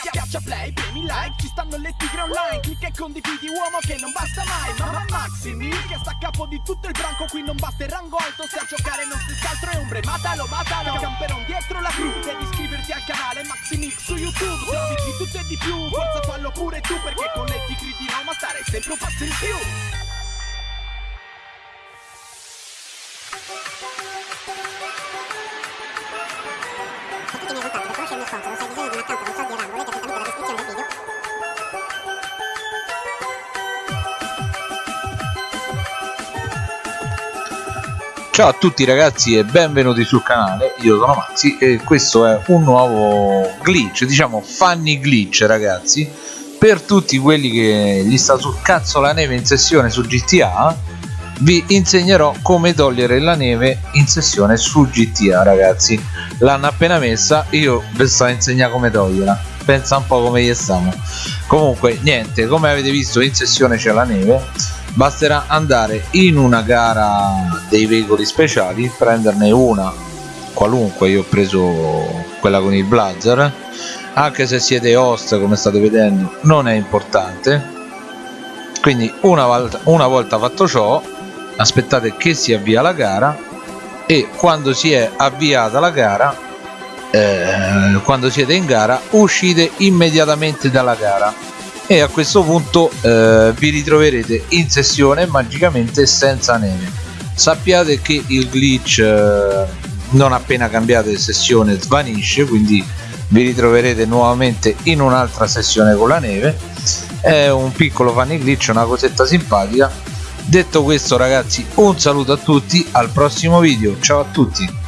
Schiaccia play, premi like, ci stanno le tigre online. Clicca e condividi uomo che non basta mai. Mamma Maximi che sta a capo di tutto il branco Qui non basta il rango alto, se a giocare non stessi altro è ombre Matalo, matalo, camperon dietro la crew Devi iscriverti al canale Maximix su YouTube. Servizi di tutto e di più, forza fallo pure tu Perché con le tigre di Roma stare sempre un passo in più. Tutti i miei se Ciao a tutti ragazzi e benvenuti sul canale, io sono Maxi e questo è un nuovo glitch, diciamo funny glitch ragazzi per tutti quelli che gli sta sul cazzo la neve in sessione su GTA vi insegnerò come togliere la neve in sessione su GTA ragazzi. L'hanno appena messa, io vi sto a insegnare come toglierla. Pensa un po' come gli stiamo comunque niente, come avete visto in sessione c'è la neve basterà andare in una gara dei veicoli speciali prenderne una qualunque io ho preso quella con il blazer. Anche se siete host come state vedendo non è importante. Quindi una volta, una volta fatto ciò aspettate che si avvia la gara e quando si è avviata la gara eh, quando siete in gara uscite immediatamente dalla gara e a questo punto eh, vi ritroverete in sessione magicamente senza neve. Sappiate che il glitch eh, non appena cambiate sessione svanisce quindi vi ritroverete nuovamente in un'altra sessione con la neve. È un piccolo funny glitch una cosetta simpatica. Detto questo ragazzi un saluto a tutti al prossimo video. Ciao a tutti